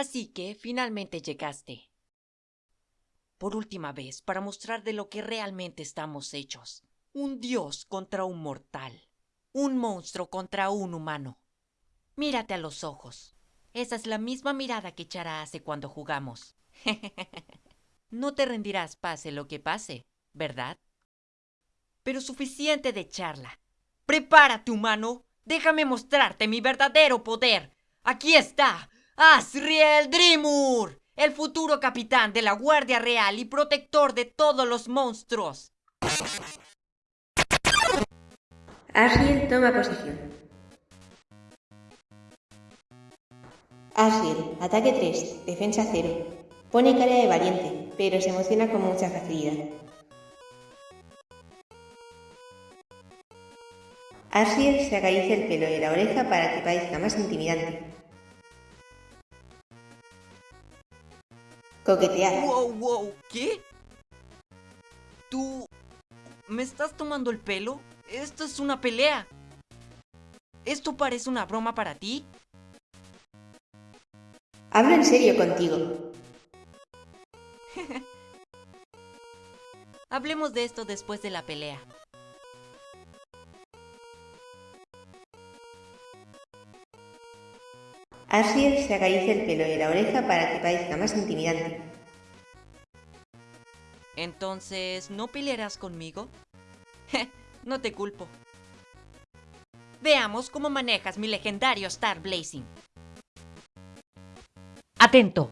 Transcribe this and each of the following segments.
Así que finalmente llegaste. Por última vez, para mostrar de lo que realmente estamos hechos. Un dios contra un mortal. Un monstruo contra un humano. Mírate a los ojos. Esa es la misma mirada que Chara hace cuando jugamos. no te rendirás pase lo que pase, ¿verdad? Pero suficiente de charla. Prepárate, humano. Déjame mostrarte mi verdadero poder. Aquí está. Asriel Drimur, el futuro capitán de la Guardia Real y protector de todos los monstruos. Asriel toma posición. Asriel, ataque 3, defensa 0. Pone cara de valiente, pero se emociona con mucha facilidad. Asriel se acaricia el pelo de la oreja para que parezca más intimidante. Coquetear. Wow, wow, ¿qué? ¿Tú me estás tomando el pelo? Esto es una pelea. ¿Esto parece una broma para ti? Hablo en serio contigo. Hablemos de esto después de la pelea. Asiel se acaricia el pelo de la oreja para que parezca más intimidante. Entonces, ¿no pelearás conmigo? no te culpo. Veamos cómo manejas mi legendario Star Blazing. Atento.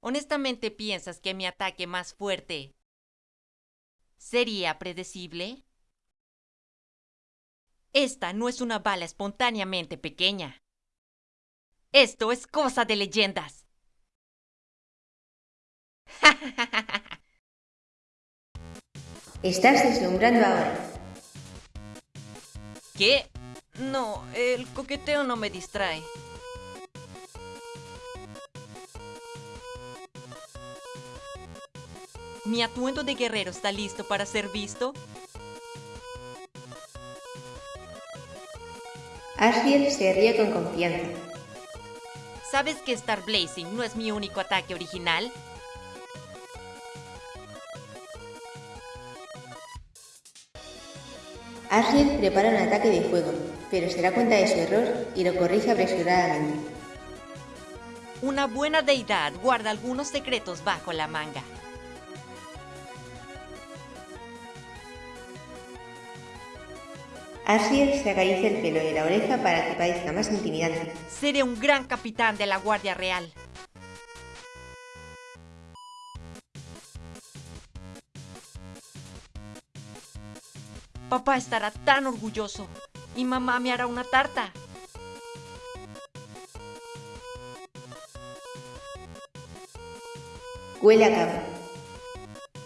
¿Honestamente piensas que mi ataque más fuerte sería predecible? Esta no es una bala espontáneamente pequeña. Esto es cosa de leyendas. Estás deslumbrando ahora. ¿Qué? No, el coqueteo no me distrae. ¿Mi atuendo de guerrero está listo para ser visto? Asriel se ríe con confianza. ¿Sabes que Star Blazing no es mi único ataque original? Asriel prepara un ataque de fuego, pero se da cuenta de su error y lo corrige apresuradamente. Una buena deidad guarda algunos secretos bajo la manga. Asiel se acaricia el pelo de la oreja para que parezca más intimidante. Seré un gran capitán de la Guardia Real. Papá estará tan orgulloso y mamá me hará una tarta. Huele a cama.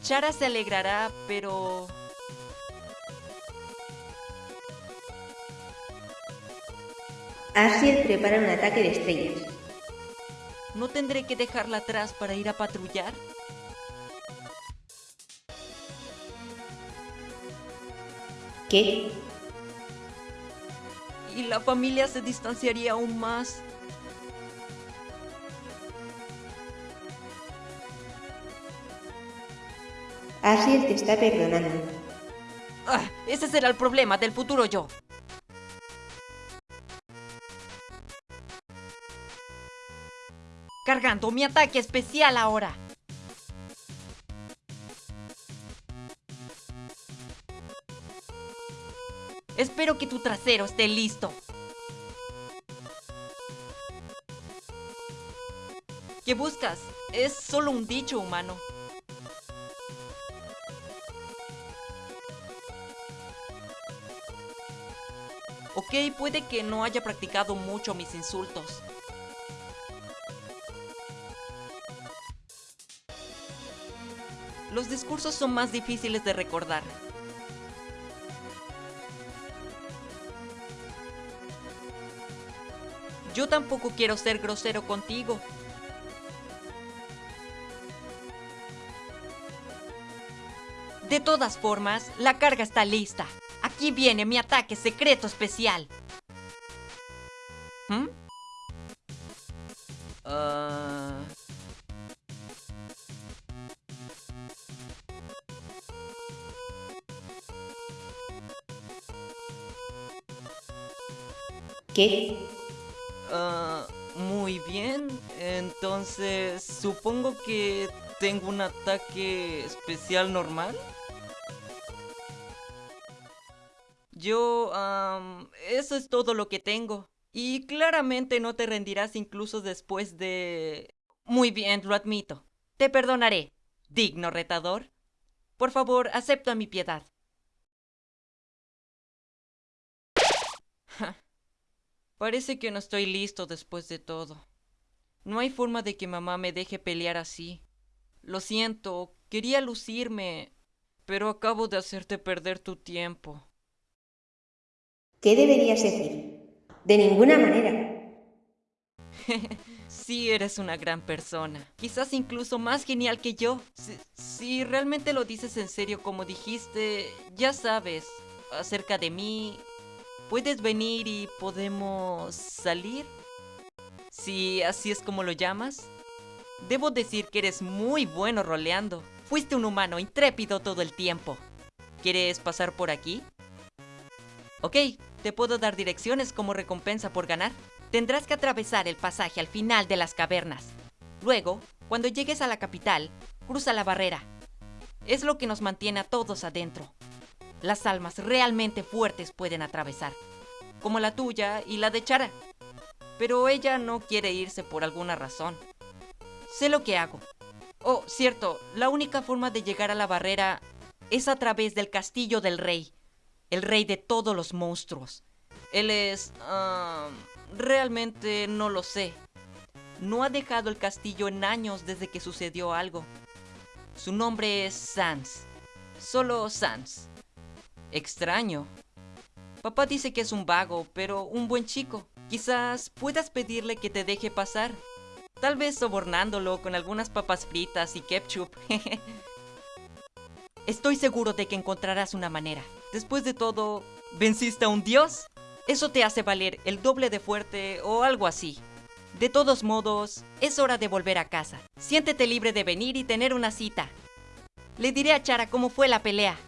Chara se alegrará, pero... Asiel prepara un ataque de estrellas. ¿No tendré que dejarla atrás para ir a patrullar? ¿Qué? Y la familia se distanciaría aún más. Asiel te está perdonando. Ah, ese será el problema del futuro yo. Cargando mi ataque especial ahora. Espero que tu trasero esté listo. ¿Qué buscas? Es solo un dicho humano. Ok, puede que no haya practicado mucho mis insultos. Los discursos son más difíciles de recordar. Yo tampoco quiero ser grosero contigo. De todas formas, la carga está lista. Aquí viene mi ataque secreto especial. ¿Mm? ¿Qué? Bien. Entonces, supongo que tengo un ataque especial normal. Yo, eso es todo lo que tengo. Y claramente no te rendirás incluso después de... Muy bien, lo admito. Te perdonaré, digno retador. Por favor, acepta mi piedad. Parece que no estoy listo después de todo. No hay forma de que mamá me deje pelear así. Lo siento, quería lucirme, pero acabo de hacerte perder tu tiempo. ¿Qué deberías decir? De ninguna manera. Sí, eres una gran persona. Quizás incluso más genial que yo. Si, si realmente lo dices en serio como dijiste, ya sabes, acerca de mí, puedes venir y podemos salir. Si así es como lo llamas. Debo decir que eres muy bueno roleando. Fuiste un humano intrépido todo el tiempo. ¿Quieres pasar por aquí? Ok, te puedo dar direcciones como recompensa por ganar. Tendrás que atravesar el pasaje al final de las cavernas. Luego, cuando llegues a la capital, cruza la barrera. Es lo que nos mantiene a todos adentro. Las almas realmente fuertes pueden atravesar, como la tuya y la de Chara. Pero ella no quiere irse por alguna razón. Sé lo que hago. Oh, cierto, la única forma de llegar a la barrera es a través del castillo del rey, el rey de todos los monstruos. Él es... ah, realmente no lo sé. No ha dejado el castillo en años desde que sucedió algo. Su nombre es Sans. Solo Sans. Extraño. Papá dice que es un vago, pero un buen chico. Quizás puedas pedirle que te deje pasar. Tal vez sobornándolo con algunas papas fritas y ketchup. Estoy seguro de que encontrarás una manera. Después de todo, ¿venciste a un dios? Eso te hace valer el doble de fuerte o algo así. De todos modos, es hora de volver a casa. Siéntete libre de venir y tener una cita. Le diré a Chara cómo fue la pelea.